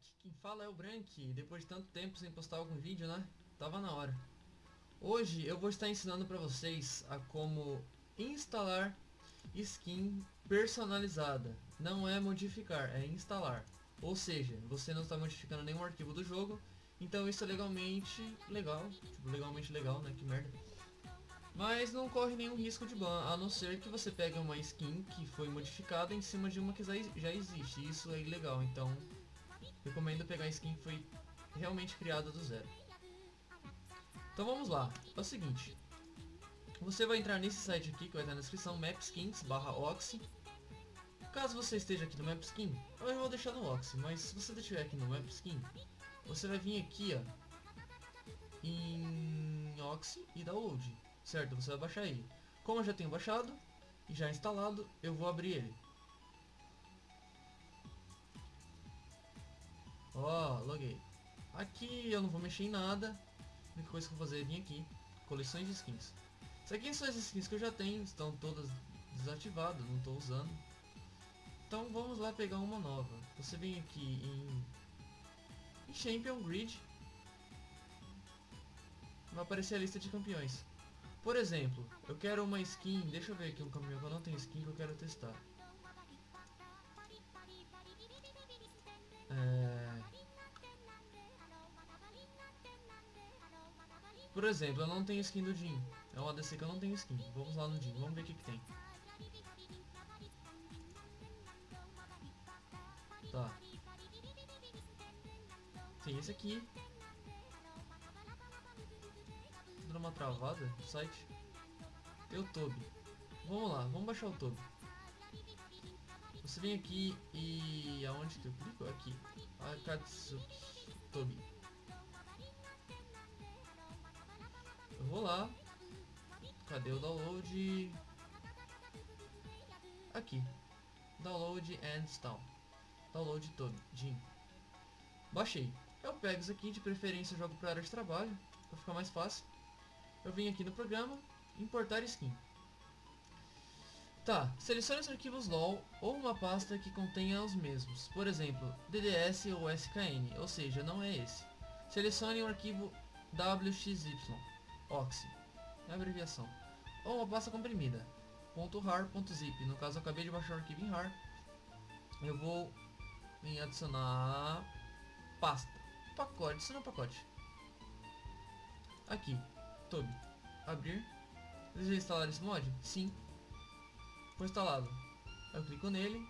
Aqui quem fala é o Brank, depois de tanto tempo sem postar algum vídeo, né? Tava na hora. Hoje eu vou estar ensinando para vocês a como instalar skin personalizada. Não é modificar, é instalar. Ou seja, você não está modificando nenhum arquivo do jogo, então isso é legalmente legal, tipo, legalmente legal, né? Que merda. Mas não corre nenhum risco de ban, a não ser que você pegue uma skin que foi modificada em cima de uma que já existe. Isso é ilegal, então recomendo pegar skin que foi realmente criada do zero. Então vamos lá, é o seguinte. Você vai entrar nesse site aqui, que vai estar na descrição, mapskins barra oxy. Caso você esteja aqui no Mapskin, eu vou deixar no Oxy, mas se você estiver aqui no Mapskin, você vai vir aqui, ó, em Oxy e download, certo? Você vai baixar ele. Como eu já tenho baixado e já instalado, eu vou abrir ele. Ó, oh, loguei. Aqui eu não vou mexer em nada. A única coisa que eu vou fazer é vir aqui, coleções de skins. Isso aqui são as skins que eu já tenho, estão todas desativadas, não estou usando. Então vamos lá pegar uma nova. Você vem aqui em, em Champion Grid. Vai aparecer a lista de campeões. Por exemplo, eu quero uma skin, deixa eu ver aqui um campeão que eu não tenho skin que eu quero testar. Por exemplo, eu não tenho skin do Jin. É uma ADC que eu não tenho skin. Vamos lá no Jin, vamos ver o que, que tem. Tá. Tem esse aqui. Dando uma travada no site. Tem o. Vamos lá, vamos baixar o Toby. Você vem aqui e... aonde que eu clico? Aqui. Akatsuki Toby. Eu vou lá. Cadê o download? Aqui. Download and install. Download todo. Baixei. Eu pego isso aqui, de preferência jogo para área de trabalho, para ficar mais fácil. Eu vim aqui no programa, importar skin. Tá, selecione os arquivos LOL ou uma pasta que contenha os mesmos, por exemplo, DDS ou SKN, ou seja, não é esse. Selecione o arquivo WXY, OXY, é a abreviação, ou uma pasta comprimida, .rar.zip, no caso eu acabei de baixar o arquivo em RAR, eu vou em adicionar pasta, pacote, adicionar pacote, aqui, Tube, abrir, deseja instalar esse mod? Sim, foi instalado. Eu clico nele.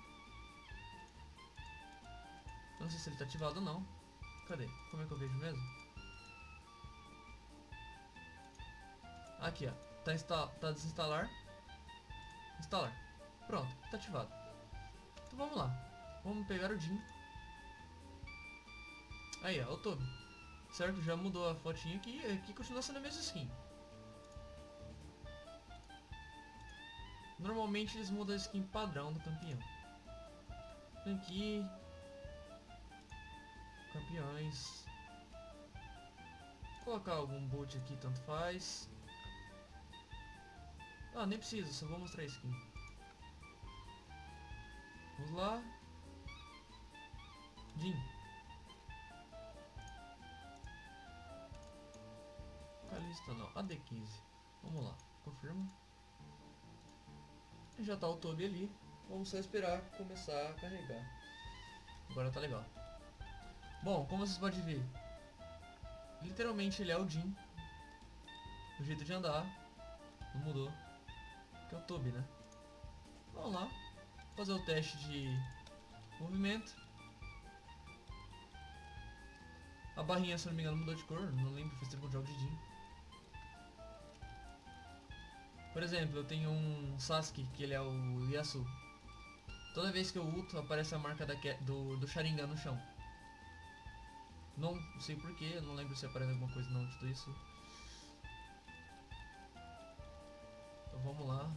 Não sei se ele está ativado ou não. Cadê? Como é que eu vejo mesmo? Aqui, ó. Tá, insta tá desinstalar. Instalar. Pronto, tá ativado. Então vamos lá. Vamos pegar o DIN. Aí, ó, o Toby. Certo? Já mudou a fotinha aqui. Aqui continua sendo a mesma skin. Normalmente eles mudam a skin padrão do campeão. Aqui. Campeões. Vou colocar algum boot aqui, tanto faz. Ah, nem precisa, só vou mostrar a skin. Vamos lá. Jin. Calista não, AD15. Vamos lá, confirma. Já tá o Toby ali. Vamos só esperar começar a carregar. Agora tá legal. Bom, como vocês podem ver, literalmente ele é o Jim. O jeito de andar não mudou. Toby, né? Vamos lá. Fazer o teste de movimento. A barrinha, se não me engano, mudou de cor. Não lembro, faz tempo que eu jogo de Jim. Por exemplo, eu tenho um Sasuke, que ele é o Yasu. Toda vez que eu ulto, aparece a marca da, do, do Sharingan no chão. Não sei porquê, não lembro se aparece alguma coisa não tudo isso. Então vamos lá.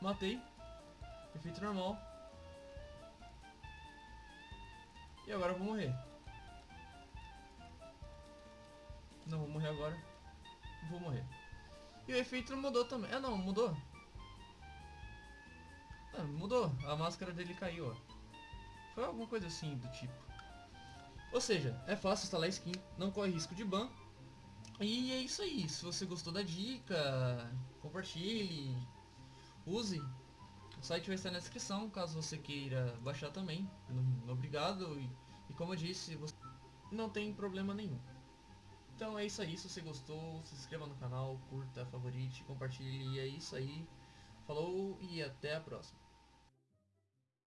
Matei. Efeito normal. E agora eu vou morrer. Não vou morrer agora. Vou morrer. E o efeito não mudou também. Ah não, mudou. Ah, mudou. A máscara dele caiu, ó. Foi alguma coisa assim do tipo. Ou seja, é fácil instalar skin, não corre risco de ban. E é isso aí. Se você gostou da dica, compartilhe, use. O site vai estar na descrição, caso você queira baixar também. Obrigado. E, e como eu disse, você não tem problema nenhum. Então é isso aí, se você gostou, se inscreva no canal, curta, favorite, compartilhe, é isso aí. Falou e até a próxima.